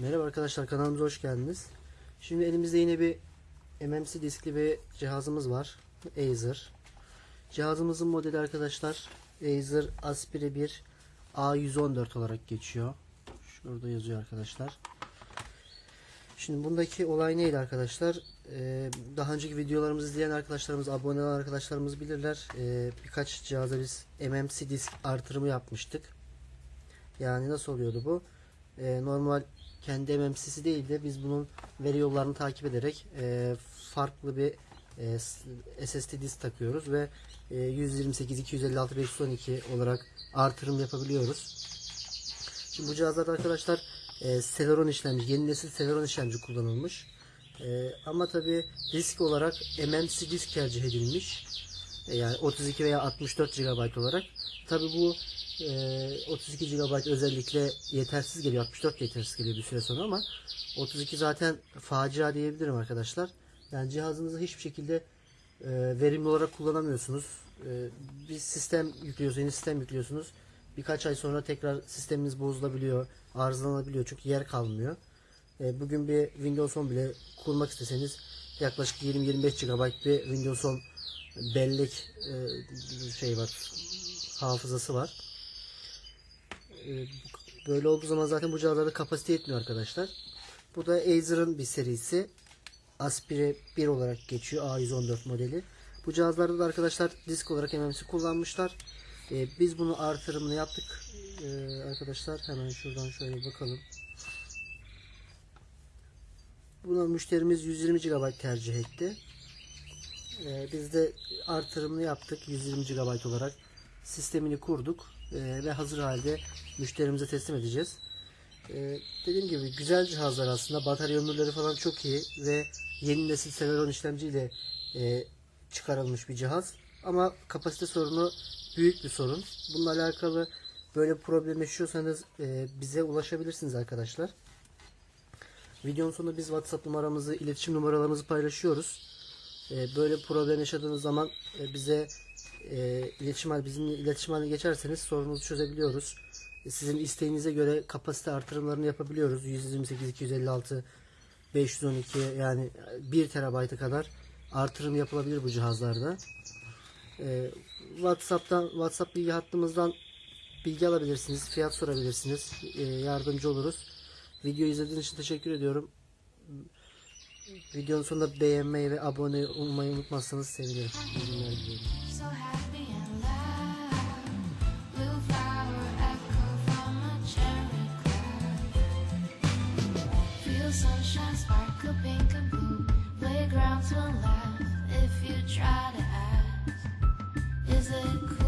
Merhaba arkadaşlar kanalımıza hoş geldiniz. Şimdi elimizde yine bir MMC diskli bir cihazımız var. Acer. Cihazımızın modeli arkadaşlar Acer Aspire 1 A114 olarak geçiyor. Şurada yazıyor arkadaşlar. Şimdi bundaki olay neydi arkadaşlar? Ee, daha önceki videolarımızı izleyen arkadaşlarımız, abone olan arkadaşlarımız bilirler. Ee, birkaç cihaza biz MMC disk artırımı yapmıştık. Yani nasıl oluyordu bu? Ee, normal kendi MMC'si değil de biz bunun veri yollarını takip ederek e, farklı bir e, SSD disk takıyoruz ve e, 128, 256, 512 olarak artırım yapabiliyoruz. Şimdi bu cihazlarda arkadaşlar e, Celeron işlemci, yeni nesil Celeron işlemci kullanılmış. E, ama tabi disk olarak MMC disk tercih edilmiş. E, yani 32 veya 64 GB olarak. Tabi bu e, 32 GB özellikle yetersiz geliyor. 64 yetersiz geliyor bir süre sonra ama 32 zaten facia diyebilirim arkadaşlar. Yani cihazınızı hiçbir şekilde e, verimli olarak kullanamıyorsunuz. E, bir sistem yüklüyorsunuz, yeni sistem yüklüyorsunuz. Birkaç ay sonra tekrar sisteminiz bozulabiliyor, arızalanabiliyor çünkü yer kalmıyor. E, bugün bir Windows 10 bile kurmak isteseniz yaklaşık 20-25 GB bir Windows 10 bellek e, şey var, hafızası var. E, böyle olduğu zaman zaten bu cihazlarda kapasite yetmiyor arkadaşlar. Bu da Acer'ın bir serisi. Aspire 1 olarak geçiyor A114 modeli. Bu cihazlarda da arkadaşlar disk olarak MMC kullanmışlar. Ee, biz bunu artırımını yaptık. Arkadaşlar hemen şuradan şöyle bakalım. Buna müşterimiz 120 GB tercih etti. Ee, biz de artırımını yaptık 120 GB olarak. Sistemini kurduk ee, ve hazır halde müşterimize teslim edeceğiz. Ee, dediğim gibi güzel cihazlar aslında. Batarya ömürleri falan çok iyi ve yeni nesil Celeron işlemciyle e, çıkarılmış bir cihaz. Ama kapasite sorunu büyük bir sorun. Bununla alakalı böyle bir problem yaşıyorsanız e, bize ulaşabilirsiniz arkadaşlar. Videonun sonunda biz WhatsApp numaramızı, iletişim numaralarımızı paylaşıyoruz. E, böyle problem yaşadığınız zaman e, bize e, iletişim hal- bizimle iletişim haline geçerseniz sorununuzu çözebiliyoruz. E, Sizin isteğinize göre kapasite artırımlarını yapabiliyoruz. 128, 256, 512 yani 1 TB'a kadar artırım yapılabilir bu cihazlarda. WhatsApp'tan WhatsApp bilgi hattımızdan bilgi alabilirsiniz, fiyat sorabilirsiniz. Yardımcı oluruz. Video izlediğiniz için teşekkür ediyorum. Videonun sonunda beğenmeyi ve abone olmayı unutmazsanız sevinirim. Playgrounds will laugh if you try to ask. Is it cool?